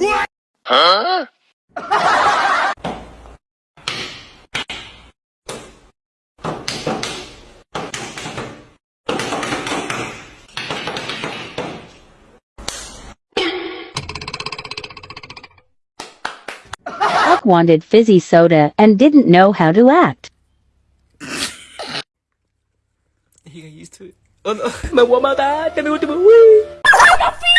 Huh? Huck wanted fizzy soda and didn't know how to act. He got used to it. Oh no, my woman died. Tell me what to do. Ada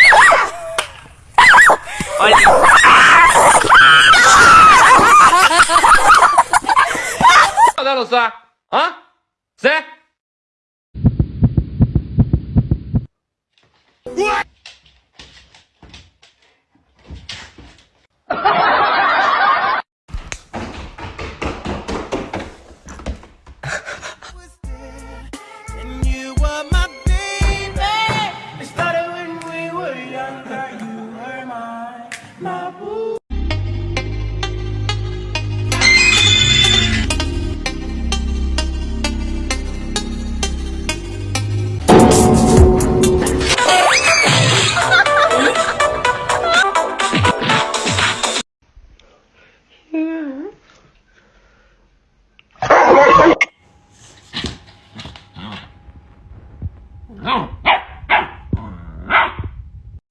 usar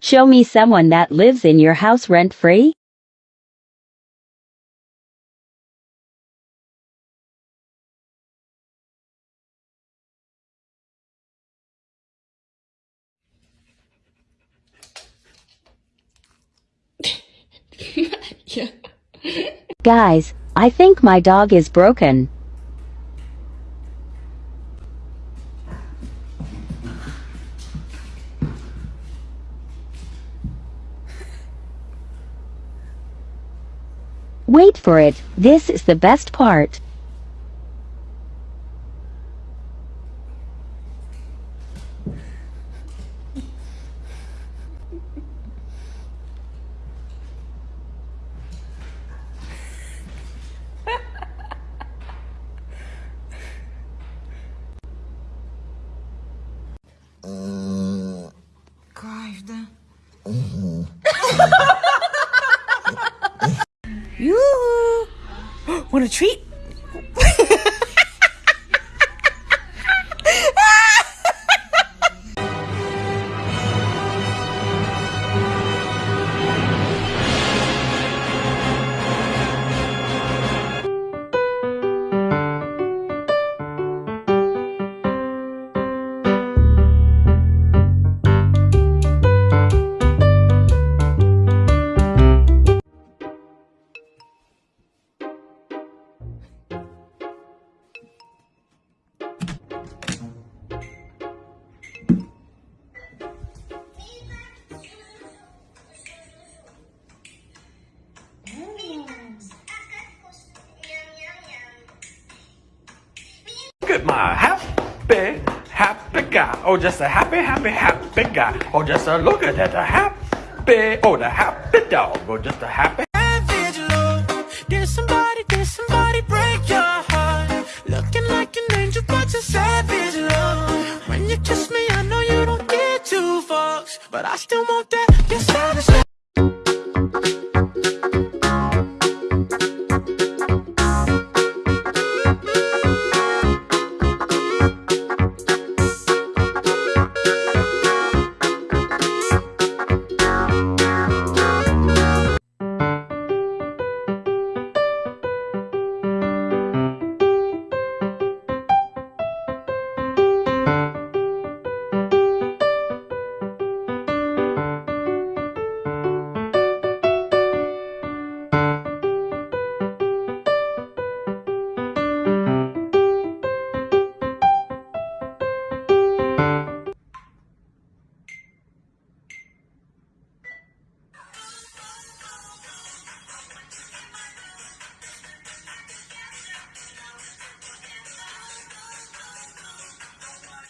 Show me someone that lives in your house rent free. Guys, I think my dog is broken. Wait for it, this is the best part. Uh, Want a treat? At my happy, happy guy. Oh, just a happy, happy, happy guy. Oh, just a look at that, a happy. Oh, the happy dog. Oh, just a happy. Did somebody, did somebody break your heart? Looking like an angel, but you're savage love. When you kiss me, I know you don't get two fucks, but I still want that.